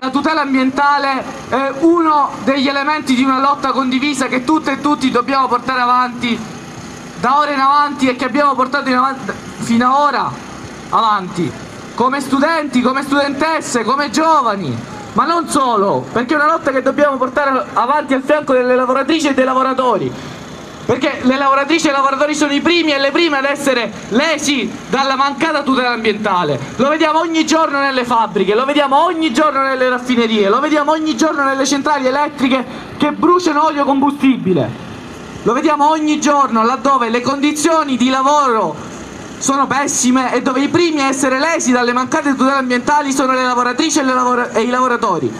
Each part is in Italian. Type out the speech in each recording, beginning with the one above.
La tutela ambientale è uno degli elementi di una lotta condivisa che tutte e tutti dobbiamo portare avanti da ora in avanti e che abbiamo portato avanti, fino ad ora avanti, come studenti, come studentesse, come giovani, ma non solo, perché è una lotta che dobbiamo portare avanti al fianco delle lavoratrici e dei lavoratori, perché le lavoratrici e i lavoratori sono i primi e le prime ad essere lesi dalla mancata tutela ambientale. Lo vediamo ogni giorno nelle fabbriche, lo vediamo ogni giorno nelle raffinerie, lo vediamo ogni giorno nelle centrali elettriche che bruciano olio combustibile. Lo vediamo ogni giorno laddove le condizioni di lavoro sono pessime e dove i primi a essere lesi dalle mancate tutele ambientali sono le lavoratrici e, le lavora e i lavoratori.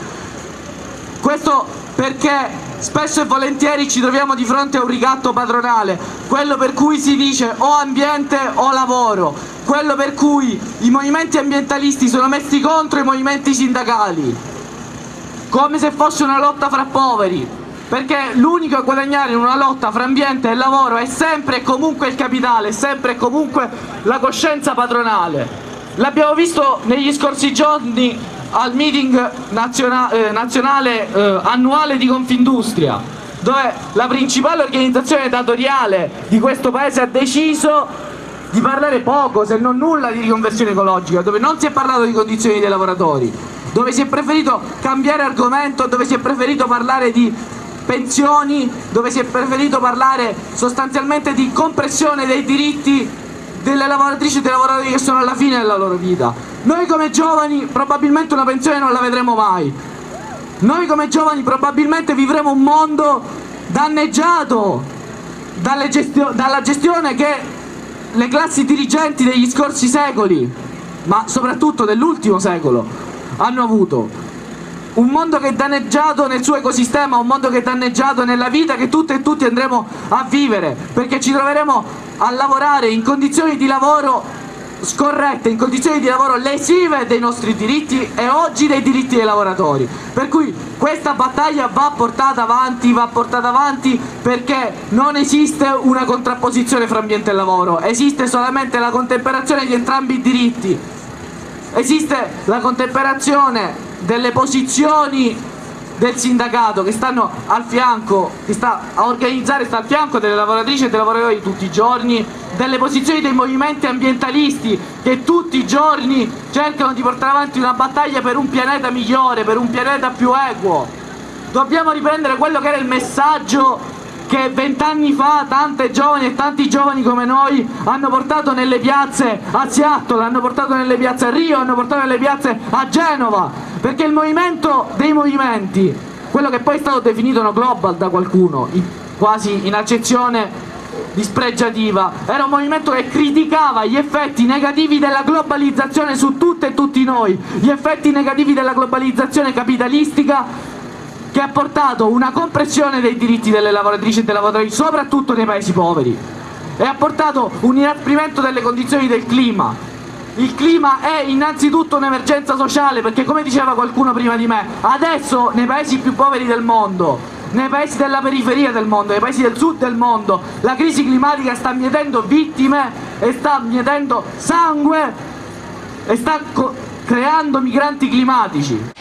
Questo perché spesso e volentieri ci troviamo di fronte a un ricatto padronale, quello per cui si dice o ambiente o lavoro, quello per cui i movimenti ambientalisti sono messi contro i movimenti sindacali, come se fosse una lotta fra poveri, perché l'unico a guadagnare in una lotta fra ambiente e lavoro è sempre e comunque il capitale, è sempre e comunque la coscienza padronale. L'abbiamo visto negli scorsi giorni al meeting naziona eh, nazionale eh, annuale di Confindustria, dove la principale organizzazione datoriale di questo paese ha deciso di parlare poco, se non nulla, di riconversione ecologica, dove non si è parlato di condizioni dei lavoratori, dove si è preferito cambiare argomento, dove si è preferito parlare di pensioni, dove si è preferito parlare sostanzialmente di compressione dei diritti delle lavoratrici e dei lavoratori che sono alla fine della loro vita. Noi come giovani probabilmente una pensione non la vedremo mai. Noi come giovani probabilmente vivremo un mondo danneggiato gestio dalla gestione che le classi dirigenti degli scorsi secoli, ma soprattutto dell'ultimo secolo, hanno avuto un mondo che è danneggiato nel suo ecosistema, un mondo che è danneggiato nella vita che tutte e tutti andremo a vivere, perché ci troveremo a lavorare in condizioni di lavoro scorrette, in condizioni di lavoro lesive dei nostri diritti e oggi dei diritti dei lavoratori. Per cui questa battaglia va portata avanti, va portata avanti perché non esiste una contrapposizione fra ambiente e lavoro, esiste solamente la contemperazione di entrambi i diritti, esiste la contemperazione delle posizioni del sindacato che stanno al fianco, che sta a organizzare, sta al fianco delle lavoratrici e dei lavoratori tutti i giorni, delle posizioni dei movimenti ambientalisti che tutti i giorni cercano di portare avanti una battaglia per un pianeta migliore, per un pianeta più equo. Dobbiamo riprendere quello che era il messaggio che vent'anni fa tante giovani e tanti giovani come noi hanno portato nelle piazze a Seattle, hanno portato nelle piazze a Rio, hanno portato nelle piazze a Genova, perché il movimento dei movimenti, quello che poi è stato definito no global da qualcuno, quasi in accezione dispregiativa, era un movimento che criticava gli effetti negativi della globalizzazione su tutte e tutti noi, gli effetti negativi della globalizzazione capitalistica che ha portato una compressione dei diritti delle lavoratrici e dei lavoratori, soprattutto nei paesi poveri, e ha portato un inasprimento delle condizioni del clima. Il clima è innanzitutto un'emergenza sociale, perché come diceva qualcuno prima di me, adesso nei paesi più poveri del mondo, nei paesi della periferia del mondo, nei paesi del sud del mondo, la crisi climatica sta mietendo vittime e sta mietendo sangue e sta creando migranti climatici.